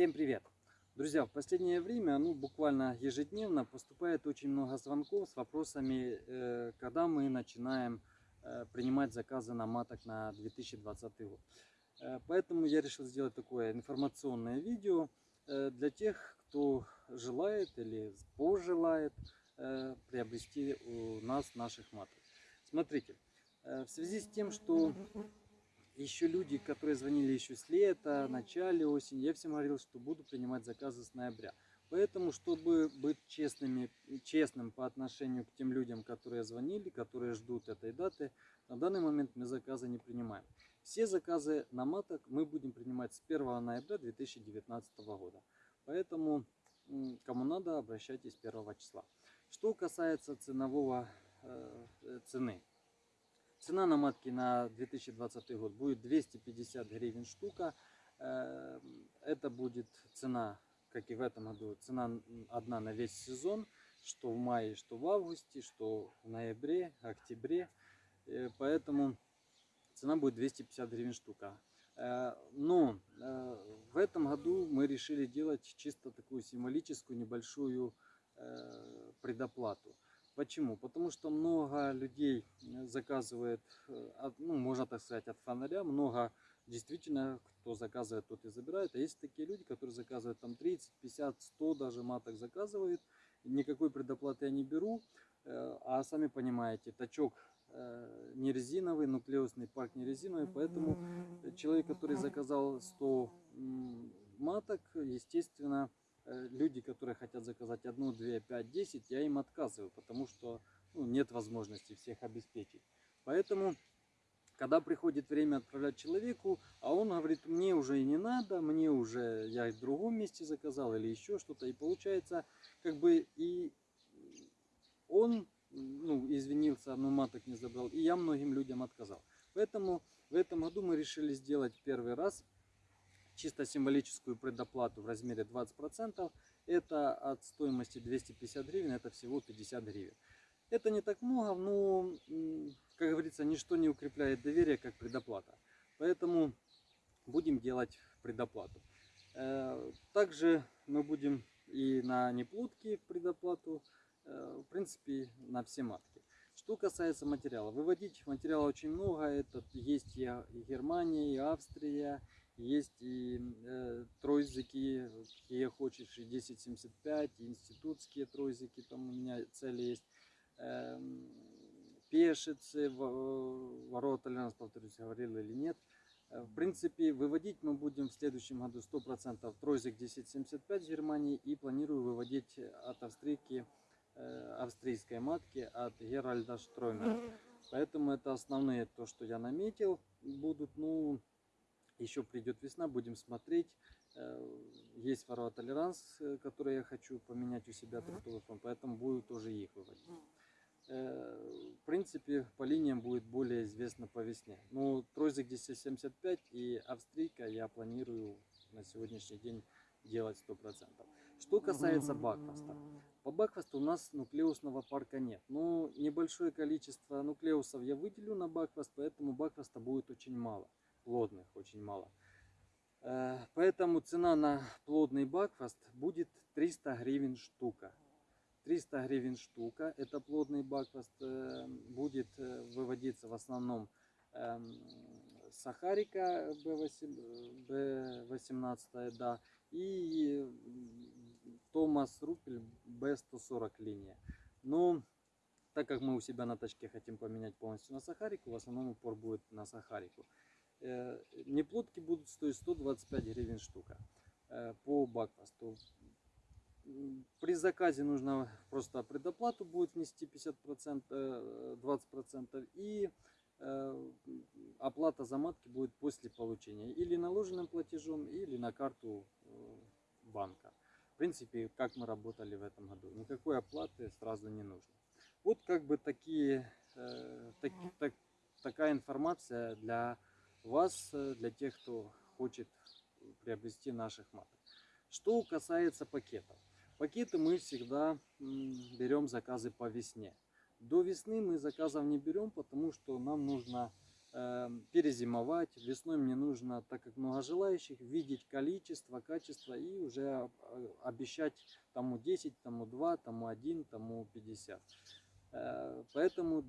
Всем привет! Друзья, в последнее время, ну буквально ежедневно, поступает очень много звонков с вопросами, э, когда мы начинаем э, принимать заказы на маток на 2020 год. Э, поэтому я решил сделать такое информационное видео для тех, кто желает или пожелает приобрести у нас наших маток. Смотрите, в связи с тем, что еще люди, которые звонили еще с лета, в начале осени, я всем говорил, что буду принимать заказы с ноября. Поэтому, чтобы быть честными, честным по отношению к тем людям, которые звонили, которые ждут этой даты, на данный момент мы заказы не принимаем. Все заказы на маток мы будем принимать с 1 ноября 2019 года. Поэтому, кому надо, обращайтесь 1 числа. Что касается ценового э, цены. Цена на матки на 2020 год будет 250 гривен штука. Это будет цена, как и в этом году, цена одна на весь сезон, что в мае, что в августе, что в ноябре, октябре. Поэтому цена будет 250 гривен штука. Но в этом году мы решили делать чисто такую символическую небольшую предоплату. Почему? Потому что много людей э, заказывает, э, ну, можно так сказать, от фонаря. Много действительно, кто заказывает, тот и забирает. А есть такие люди, которые заказывают там 30, 50, 100 даже маток заказывают. Никакой предоплаты я не беру. Э, а сами понимаете, тачок не резиновый, нуклеусный парк не резиновый. Поэтому человек, который заказал 100 маток, естественно, люди, которые хотят заказать одну, две, пять, десять, я им отказываю, потому что ну, нет возможности всех обеспечить. Поэтому, когда приходит время отправлять человеку, а он говорит, мне уже и не надо, мне уже я в другом месте заказал или еще что-то, и получается, как бы и он ну, извинился, но маток не забрал, и я многим людям отказал. Поэтому в этом году мы решили сделать первый раз чисто символическую предоплату в размере 20%. Это от стоимости 250 гривен, это всего 50 гривен. Это не так много, но, как говорится, ничто не укрепляет доверие, как предоплата. Поэтому будем делать предоплату. Э, также мы будем и на неплодки предоплату, э, в принципе, на все матки. Что касается материала, выводить материала очень много. Это есть и Германия, и Австрия, есть и э, тройзики, какие хочешь, и 1075, и институтские тройзики, там у меня цели есть. Э, пешицы, ворота, нас, повторюсь, говорил или нет. Э, в принципе, выводить мы будем в следующем году 100% тройзик 1075 в Германии и планирую выводить от австрийки, э, австрийской матки от Геральда Штроймера. Поэтому это основные то, что я наметил. Будут, ну, еще придет весна, будем смотреть. Э, есть ворова толеранс, э, который я хочу поменять у себя трактовый фон, поэтому буду тоже их выводить. Э, в принципе, по линиям будет более известно по весне. Ну, тройзик 1075 и австрийка я планирую на сегодняшний день делать 100%. Что касается бакфаста. По бакфасту у нас нуклеусного парка нет. Но небольшое количество нуклеусов я выделю на бакфаст, поэтому бакфаста будет очень мало плодных очень мало. Э, поэтому цена на плодный бакфаст будет 300 гривен штука. 300 гривен штука, это плодный бакфаст, э, будет э, выводиться в основном эм, сахарика B18, да, и Томас Рупель B140 линия. Но так как мы у себя на тачке хотим поменять полностью на сахарику, в основном упор будет на сахарику. Э, неплодки будут стоить 125 гривен штука э, по бакфасту. При заказе нужно просто предоплату будет внести 50%, 20% э, и оплата за матки будет после получения или наложенным платежом, или на карту банка. В принципе, как мы работали в этом году. Никакой оплаты сразу не нужно. Вот как бы такие, так, так, такая информация для вас, э, для тех, кто хочет приобрести наших маток. Что касается пакетов. Пакеты мы всегда берем заказы по весне. До весны мы заказов не берем, потому что нам нужно э, перезимовать. Весной мне нужно, так как много желающих, видеть количество, качество и уже э, обещать тому 10, тому 2, тому 1, тому 50. Э, Поэтому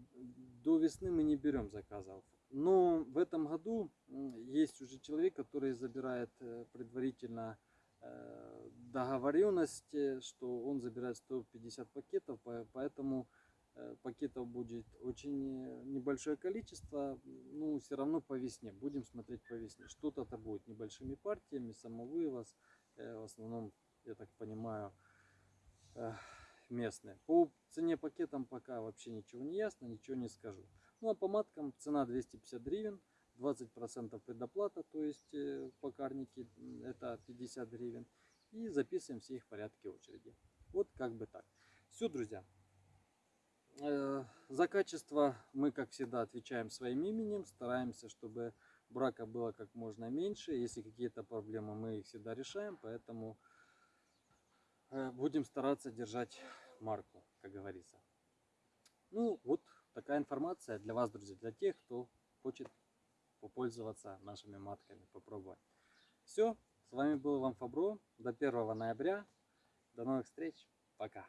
до весны мы не берем заказов. Но в этом году есть уже человек, который забирает э, предварительно э, договоренность, что он забирает 150 пакетов, по- поэтому э, пакетов будет очень небольшое количество, ну, все равно по весне, будем смотреть по весне. Что-то это будет небольшими партиями, самовывоз, в основном, я так понимаю, местные. По цене пакетам пока вообще ничего не ясно, ничего не скажу. Ну а по маткам цена 250 гривен, 20% предоплата, то есть э, по карнике м, это 50 гривен. И записываем все их в порядке очереди. Вот как бы так. Все, друзья. Э, За качество мы, как всегда, отвечаем своим именем, стараемся, чтобы брака было как можно меньше. Если какие-то проблемы, мы их всегда решаем, поэтому э, будем стараться держать марку, как говорится. Ну, вот такая информация для вас, друзья, для тех, кто хочет попользоваться нашими матками, попробовать. Все, с вами был Иван Фабро. До 1 ноября. До новых встреч. Пока.